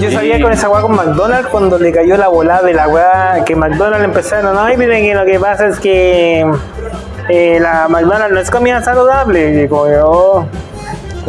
Yo sabía con esa weá con McDonald's cuando le cayó la volada de la weá que McDonald's empezaron, no, miren que lo que pasa es que eh, la McDonald's no es comida saludable. Y oh,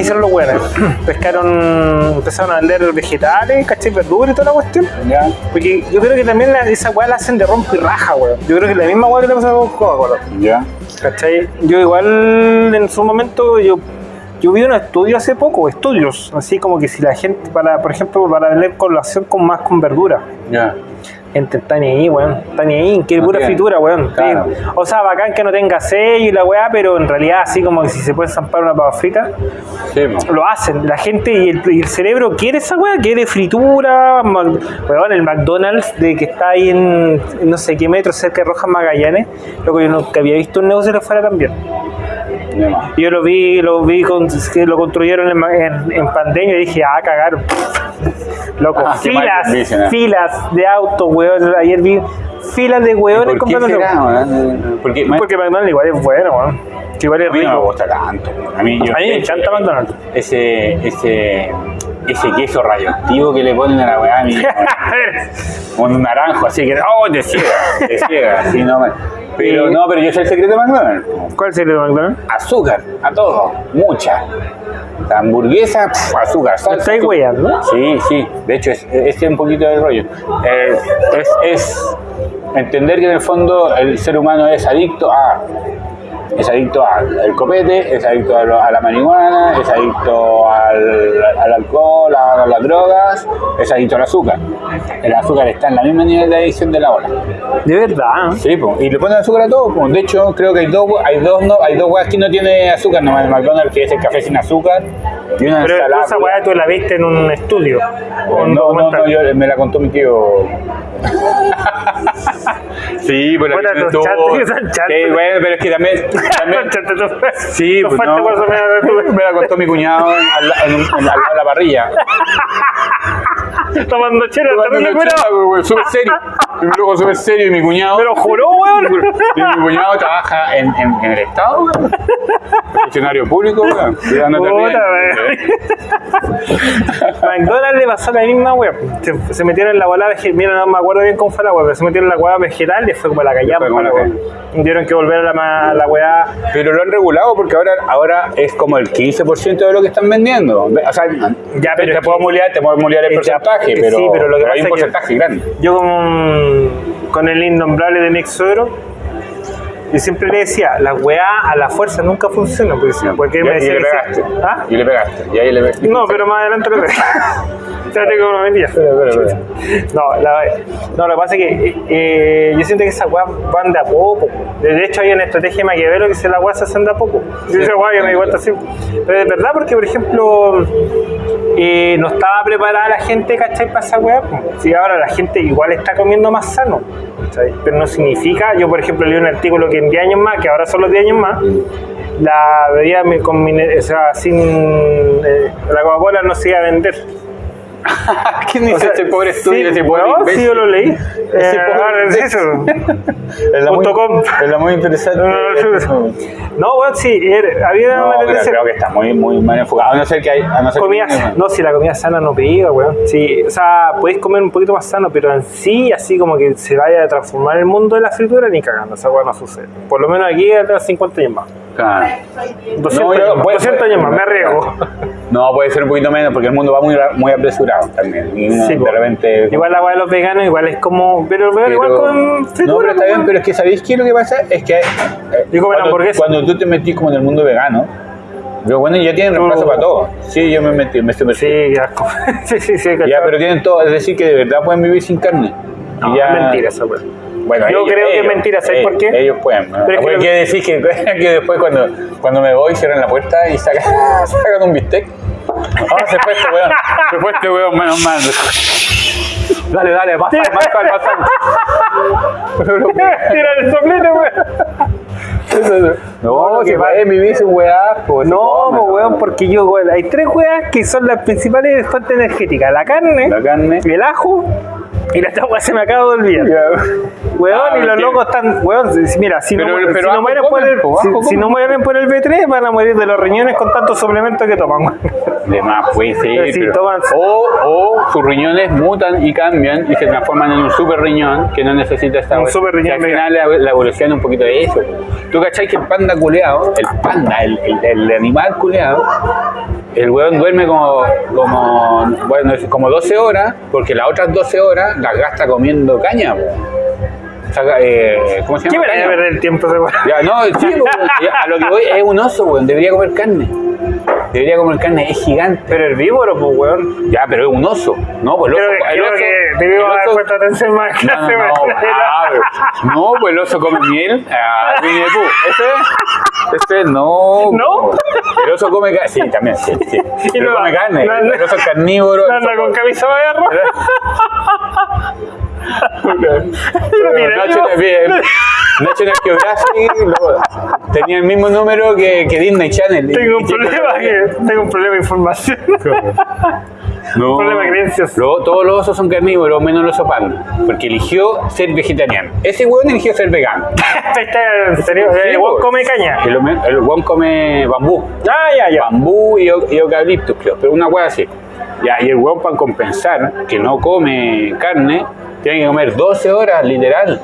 hicieron los buenos. Pescaron, empezaron a vender vegetales, caché, verduras y toda la cuestión. Ya. Porque yo creo que también la- esa weá la hacen de rompe y raja, weón. Yo creo que la misma weá que le pasa con Coca-Cola. Ya. ¿Cachai? Yo igual en su momento yo yo vi un estudio hace poco, estudios, así como que si la gente, para, por ejemplo, para vender colación con más con verdura. Ya. Está ni ahí, weón. Está ni ahí, quiere No pura fritura, weón. Claro. Sí. O sea, bacán que no tenga sello y la weá, pero en realidad así como que si se puede zampar una papa frita, Sí, lo hacen. La gente y el, y el cerebro quiere esa weá, quiere fritura. Mac- Weón, el McDonald's de que está ahí en, en no sé qué metro cerca de Rojas Magallanes, lo que yo nunca había visto un negocio que fuera tan bien. Yo lo vi, lo vi con, que lo construyeron en, en, en pandemia y dije, ah, cagaron. Loco, Ah, filas, ¿eh? filas de autos, weón. Ayer vi filas de weones ¿Por qué comprando? Porque Porque McDonald's igual es bueno, weón. Igual es a mí no me rico. gusta tanto. A mí, yo, A mí me encanta McDonald's. Ese, ese, ese queso radioactivo que le ponen a la weá, un naranjo, así que, oh, te ciega, te ciega, así no me- Pero no, pero yo sé el secreto de McDonald's. ¿cuál sería el McDonald's? Azúcar, a todo, mucha. La hamburguesa, pf, azúcar, ¿Me salsa. estáis azúcar. weyando? Sí, sí, de hecho, es, es un poquito del rollo. Eh, es, es entender que en el fondo el ser humano es adicto a. Es adicto al copete, es adicto a, lo- a la marihuana, es adicto al, al alcohol, a, las drogas, es adicto al azúcar. El azúcar está en la misma nivel de adicción de la ola. De verdad. Sí, po, y le ponen azúcar a todo. De hecho, creo que hay dos, hay dos, no, hay dos weas que no tiene azúcar, nomás el McDonald's, que es el café sin azúcar, y una Pero ensalada. esa weá tú la viste en un estudio. o un no, no, no, yo, me la contó mi tío. sí, pero Bueno, los chantes, chantes. Sí, bueno, pero es que también. también sí, No pues no. me- la contó mi cuñado en- al, la- en un- en- al lado de la parrilla. Tomando chela, Tomando chela, güey, súper serio. Y luego súper serio y mi cuñado. Pero juró, weón. Y mi cuñado trabaja en, en, en el Estado, güey. Funcionario público, güey. Cuidándote Puta. McDonald's le pasó la misma wea. Se, se metieron en la bola vegetal. Mira, no me acuerdo bien cómo fue la wea, pero se metieron en la wea vegetal y fue como la callamos. Como wea. Tuvieron que volver a la, la wea. Pero lo han regulado porque ahora, ahora es como el 15% de lo que están vendiendo. O sea, Ya, pero te, puedo muliar, te puedo muliar el porcentaje, sí, pero, pero lo que hay un pasa porcentaje grande. Yo con, con el innombrable de mi ex suegro, yo siempre le decía, la weá a la fuerza nunca funciona. Porque, decía, Y, me y decía le que pegaste. ¿Ah? Y le pegaste. Y ahí le pegaste. No, pero más adelante tengo una mentira. Espera, espera, espera. No, la, no, lo que pasa es que eh, yo siento que esas weas van de a poco. De hecho, hay una estrategia de Maquiavelo que se la weas se hacen de a poco. Yo esa wea que me di cuenta así. Pero es verdad, porque por ejemplo, eh, no estaba preparada la gente, ¿cachai? Para esa po. Sí, ahora la gente igual está comiendo más sano. Pero no significa, yo por ejemplo leí un artículo que en 10 años más, que ahora son los 10 años más, la bebida o sea, sin eh, la Coca-Cola no se iba a vender. ¿Quién dice O sea, ese pobre estudio? sí, ese pobre imbécil? sí, yo lo leí. Ese Eh, pobre ahora es la muy, es la muy interesante. No, bueno, sí, era- había No, una pero tendencia- creo que está muy, muy mal enfocado. A no ser que hay. A no ser comida que. No, si la comida sana no pega, weón. Sí, o sea, podéis comer un poquito más sano, pero en sí, así como que se vaya a transformar el mundo de la fritura, ni cagando. Esa weón no sucede. Por lo menos aquí hasta 50 años más. Claro. 200, No, yo- años, más. puede- 200 años más, me arriesgo. No, puede ser un poquito menos porque el mundo va muy, muy apresurado también. Y uno Sí, de repente. Igual la weá de los veganos, igual es como. Pero, pero igual Pero- con fritura. no, pero está pues, bien, pero es que ¿sabéis qué es lo que pasa? Es que eh, comen cuando, cuando tú te metís como en el mundo vegano, yo bueno, ya tienen reemplazo No. para todo. Sí, yo me metí, me estoy Sí, qué asco. sí, sí, sí, Ya, pero tienen todo, es decir, que de verdad pueden vivir sin carne. No, ya- es mentira esa weá. Bueno, Yo creo que es mentira, ¿sabes ellos- por qué? Ellos pueden. ¿no? Pero es que decir que, que después cuando, cuando me voy cierran la puerta y sacan, sacan un bistec. Ah, se fue este weón. Se fue este weón, menos mal. Dale, dale, más sal, más sal, más sal. Tira el soplete, weón. No, que que va- va a vivir su weá, pues. No, pues weón, porque yo, weón, hay tres weas que son las principales fuentes energéticas: la carne, La carne. el ajo Y la esta weá se me acaba de olvidar. Weón, Ah, y los que- locos están, weón, mira, si, Pero- no, pero si, no mueren por el, po, si, si no mueren por el B3, van a morir de los riñones con tantos suplementos que toman. weón. De más, puede ser. Pero si toman- o, o sus riñones mutan y cambian y se transforman en un super riñón que no necesita esta Un super riñón Y al final la, la evolución es un poquito de eso. Tú cachai que el panda culeado, el panda, el, el, el animal culeado, el weón duerme como, como, bueno, es como 12 horas, porque las otras 12 horas las gasta comiendo caña. po. Saca, eh, ¿Cómo se ¿Qué llama? Caña. perder el tiempo ese weón? Ya, no, sí, a lo que voy es un oso, weón. Debería comer carne. Debería comer carne, es gigante. Pero herbívoro, pues, weón. Ya, pero es un oso. No, pues el oso. Creo, el creo oso- que haber puesto atención más en No, no, clase, no, weón. ah, no, pues el oso come miel. Ah, Winnie the Pooh. Ese no. ¿No? El oso come carne. Sí, también, sí, sí. Y no- come carne. no- no- el oso es carnívoro. Anda oso- con camisa de guerra. Nacho National Geographic luego, tenía el mismo número que, que Disney Channel. Tengo un problema, que, tengo un problema de información. No. problema de creencias. Luego, todos los osos son carnívoros, menos el oso panda, porque eligió ser vegetariano. Ese weón eligió ser vegano. Está en serio, Sí, el weón pues. come caña. El, el weón come bambú. Ah, ya, ya. Bambú y, y eucaliptus, creo, pero una weá así. Ya, y el weón para compensar que no come carne, tiene que comer 12 horas, literal.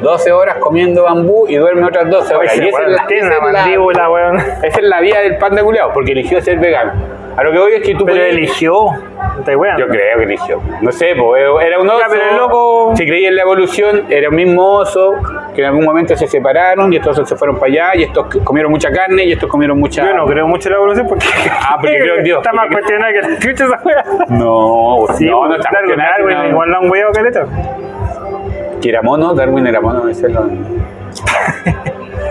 12 horas comiendo bambú y duerme otras 12 horas. Oye, Y esa es la- tiene esa una es la- mandíbula, weón. esa es la vida del panda culeado, porque eligió ser vegano. A lo que voy es que tú Pero puedes- eligió. Weón. Yo creo que eligió. No sé, pues era un oso. Ya, pero el loco- Si creía en la evolución, era un mismo oso que en algún momento se separaron y estos se fueron para allá y estos comieron mucha carne y estos comieron mucha. Yo no creo mucho en la evolución porque. Ah, porque creo en Dios. Está más cuestionada que la chucha esa weá. No, Sí, no, no pues, está Darwin, Darwin, no. igual la han weado caleta. Que era mono, Darwin era mono, ese es lo.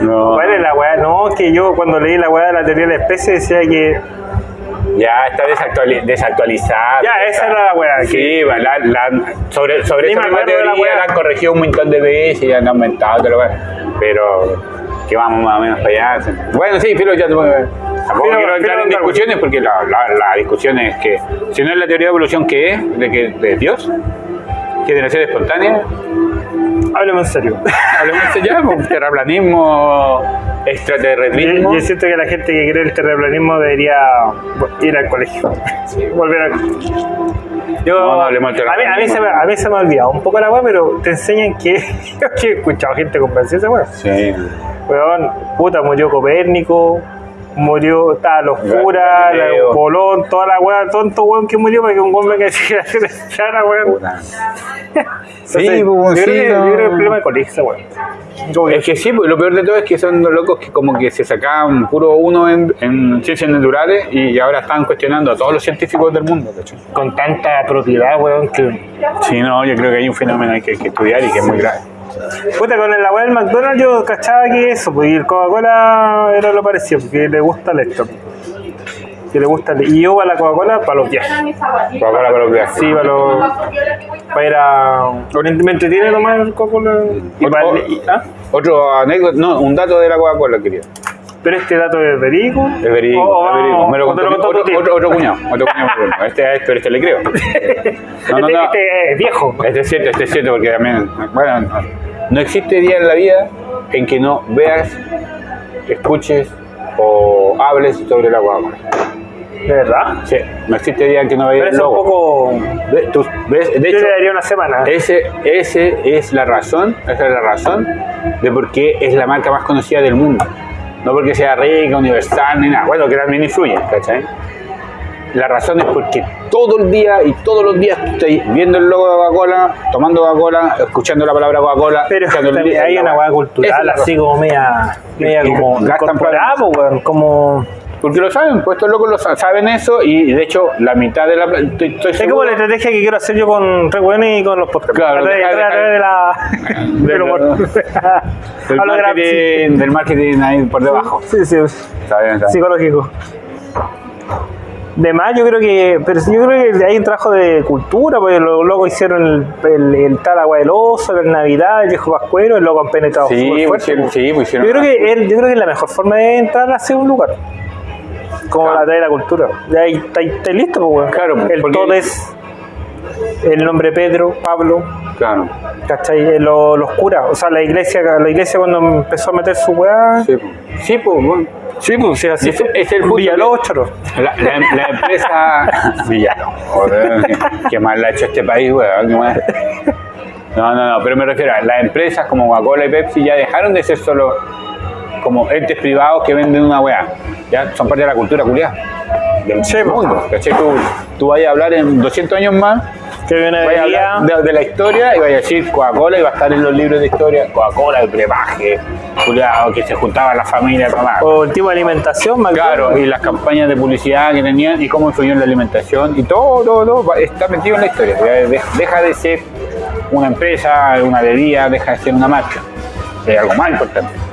No. ¿Cuál es la weá? No, es que yo cuando leí la weá de la teoría de la especie decía que. Ya está desactuali- desactualizada. Ya, esa era la weá. que- Sí, va, la, la- sobre, sobre esa misma de la teoría weá. la han corregido un montón de veces y han aumentado, todo lo que- pero que vamos más o menos para allá. Bueno, sí, pero ya tampoco Filo- quiero entrar en discusiones porque la, la, discusión es que si no es la teoría de evolución, ¿qué es? ¿De, que, de Dios? ¿Generación espontánea? Háblame en serio. Hablemos ya, pues, terraplanismo, Yo, extraterrestrismo. yo siento que la gente que cree en el terraplanismo debería ir al colegio. Volver al yo, No, no hablemos del a, mí, a, mí se me, terraplanismo. a mí se me ha olvidado un poco la weá, pero te enseñan que. Yo que he escuchado gente convencida esa weá. Sí. Weón, puta, murió Copérnico, murió, estaba los curas, Galileo. Colón, toda la weá, tonto weón que murió para que un weón venga a decir que la weón. Puta. Entonces, Sí, pues, yo, sí, creo que, no. yo creo que el problema es esa weón. Como que- Es que sí, pues, lo peor de todo es que son los locos que como que se sacaban puro uno en, en ciencias naturales y ahora están cuestionando a todos los científicos del mundo. ¿cachai? con tanta propiedad, weón, que. Sí, no, yo creo que hay un fenómeno que hay que estudiar y que es muy grave. Puta, con la weá del McDonald's yo cachaba que eso, pues, y el Coca-Cola era lo parecido, porque le gusta el esto. Que le gusta el, Y yo a la Coca-Cola para los viajes. Coca-Cola para los viajes. Sí, para los. Para ir a. Me entretiene tomar el Coca-Cola. Y para el- ¿ah? Otro anécdota, no, un dato de la Coca-Cola, querido. Pero este dato es verídico. Es verídico, es verídico. Me lo contó otro, tío. otro, otro cuñado. Otro cuñado muy bueno. Este, pero este le creo. No, este, no. este es viejo. Este es cierto, este es cierto, porque también, bueno, no, existe día en la vida en que no veas, escuches o hables sobre la Coca-Cola. ¿De verdad? Sí, no existe día en que no veas Pero el es un poco. Tú ves, de Yo hecho, le daría una semana. ese, ese es la razón, esa es la razón de por qué es la marca más conocida del mundo. No porque sea rica, universal, ni nada. Bueno, que también influye, ¿cachai? La razón es porque todo el día y todos los días estás viendo el logo de Coca-Cola, tomando Coca-Cola, escuchando la palabra Coca-Cola. Pero hay una hueá cultural, así como media. media como. gastan weón, Como. Porque lo saben, pues estos locos lo sa- saben eso y de hecho la mitad de la... Estoy, estoy Es seguro- como la estrategia que quiero hacer yo con Weón y con los podcasts. Claro, a dejar- a través de la. del humor. del, de marketing, del marketing ahí por debajo. Sí, sí, Está bien, está bien. psicológico. De más, yo creo que. Pero yo creo que hay un trabajo de cultura, porque los locos hicieron el, el, el tal agua del oso, la Navidad, el viejo pascuero, el loco han penetrado Sí, pues fuerte, hicieron- sí, pues hicieron- Yo creo que yo creo que es la mejor forma de entrar hacia un lugar. Como Claro. la de la cultura. Ya ahí listo, pues, weón. Claro, pues, El porque- todo es. el nombre Pedro, Pablo, Claro. ¿cachai? Eh, lo- los curas, o sea, la iglesia, la iglesia cuando empezó a meter su weá. Sí, po. sí pues, bueno. Sí, pues sí, así fue. es el Choro. La, la, la empresa. Villano. Joder, qué mal la ha hecho este país, weón. No, no, no, pero me refiero a las empresas como Coca-Cola y Pepsi ya dejaron de ser solo como entes privados que venden una weá. Ya son parte de la cultura culiada. Del Sí, mundo. ¿cachai? Tú, tú vayas a hablar en 200 años más, Que a de de, la historia y vayas a decir Coca-Cola y va a estar en los libros de historia. Coca-Cola, el brebaje, culiado, que se juntaba la familia a tomar. O el tipo de alimentación, McDonald's. Claro, y las campañas de publicidad que tenían y cómo influyó en la alimentación y todo, todo, todo está metido en la historia. Deja de ser una empresa, una bebida, deja de ser una marca. Es algo más importante.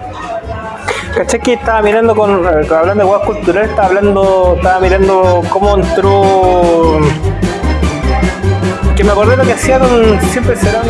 ¿Cachai que estaba mirando con, eh, hablando de huevas culturales, estaba hablando, estaba mirando cómo entró, que me acordé lo que hacía con Siempre Serán,